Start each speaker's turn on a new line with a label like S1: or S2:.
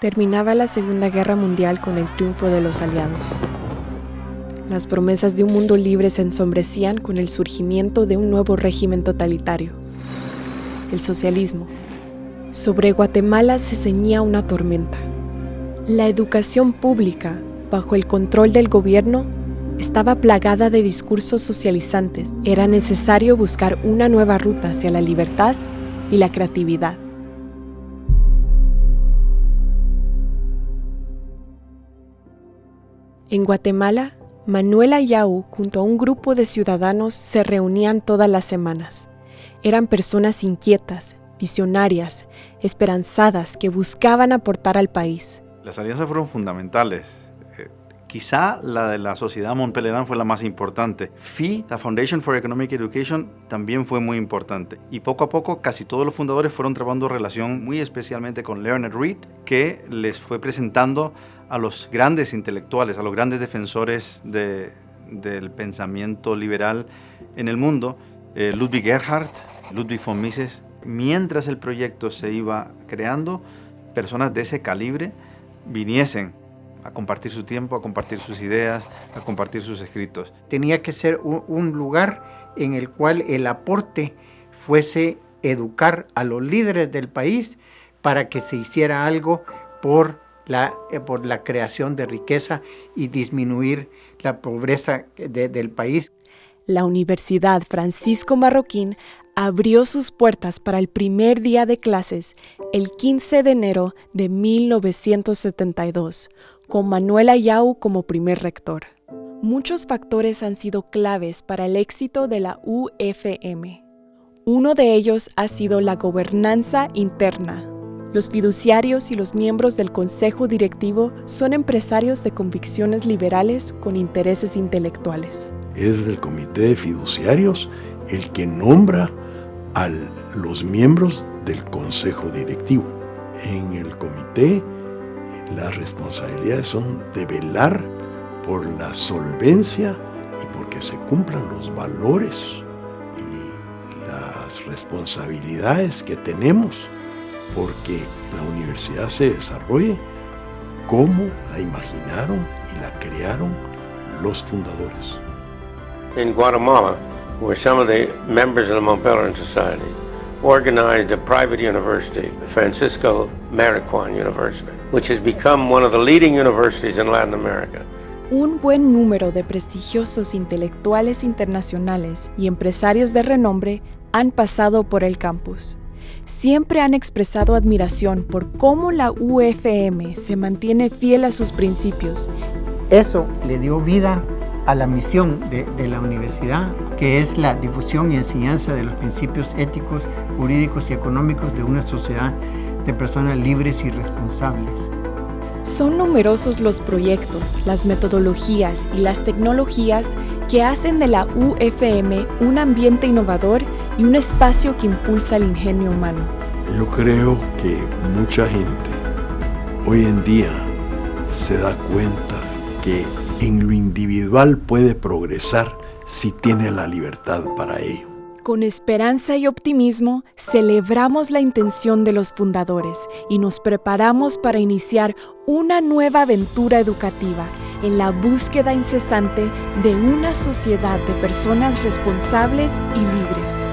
S1: Terminaba la Segunda Guerra Mundial con el triunfo de los aliados. Las promesas de un mundo libre se ensombrecían con el surgimiento de un nuevo régimen totalitario, el socialismo. Sobre Guatemala se ceñía una tormenta. La educación pública, bajo el control del gobierno, estaba plagada de discursos socializantes. Era necesario buscar una nueva ruta hacia la libertad y la creatividad. En Guatemala, Manuela Yau junto a un grupo de ciudadanos se reunían todas las semanas. Eran personas inquietas, visionarias, esperanzadas que buscaban aportar al país.
S2: Las alianzas fueron fundamentales. Eh, quizá la de la Sociedad Montpellerin fue la más importante. FI, la Foundation for Economic Education, también fue muy importante. Y poco a poco casi todos los fundadores fueron trabajando relación muy especialmente con Leonard Reed, que les fue presentando a los grandes intelectuales, a los grandes defensores del pensamiento liberal en el mundo, eh, Ludwig Erhard, Ludwig von Mises, mientras el proyecto se iba creando, personas de ese calibre viniesen a compartir su tiempo, a compartir sus ideas, a compartir sus escritos.
S3: Tenía que ser un lugar en el cual el aporte fuese educar a los líderes del país para que se hiciera algo por eh, por la creación de riqueza y disminuir la pobreza del país.
S1: La Universidad Francisco Marroquín abrió sus puertas para el primer día de clases el 15 de enero de 1972, con Manuel Ayau como primer rector. Muchos factores han sido claves para el éxito de la UFM. Uno de ellos ha sido la gobernanza interna, los fiduciarios y los miembros del consejo directivo son empresarios de convicciones liberales con intereses intelectuales.
S4: Es el comité de fiduciarios el que nombra a los miembros del consejo directivo. En el comité las responsabilidades son de velar por la solvencia y porque se cumplan los valores y las responsabilidades que tenemos porque la universidad se desarrolle como la imaginaron y la crearon los fundadores.
S5: In Guatemala, where some of the members of the Mont Pelerin Society organized a private university, Francisco Marijuana University, which has become one of the leading universities in Latin America.
S1: Un buen número de prestigiosos intelectuales internacionales y empresarios de renombre han pasado por el campus siempre han expresado admiración por cómo la UFM se mantiene fiel a sus principios.
S3: Eso le dio vida a la misión de, la universidad, que es la difusión y enseñanza de los principios éticos, jurídicos y económicos de una sociedad de personas libres y responsables.
S1: Son numerosos los proyectos, las metodologías y las tecnologías que hacen de la UFM un ambiente innovador y un espacio que impulsa el ingenio humano.
S4: Yo creo que mucha gente hoy en día se da cuenta que en lo individual puede progresar si tiene la libertad para ello.
S1: Con esperanza y optimismo, celebramos la intención de los fundadores y nos preparamos para iniciar una nueva aventura educativa en la búsqueda incesante de una sociedad de personas responsables y libres.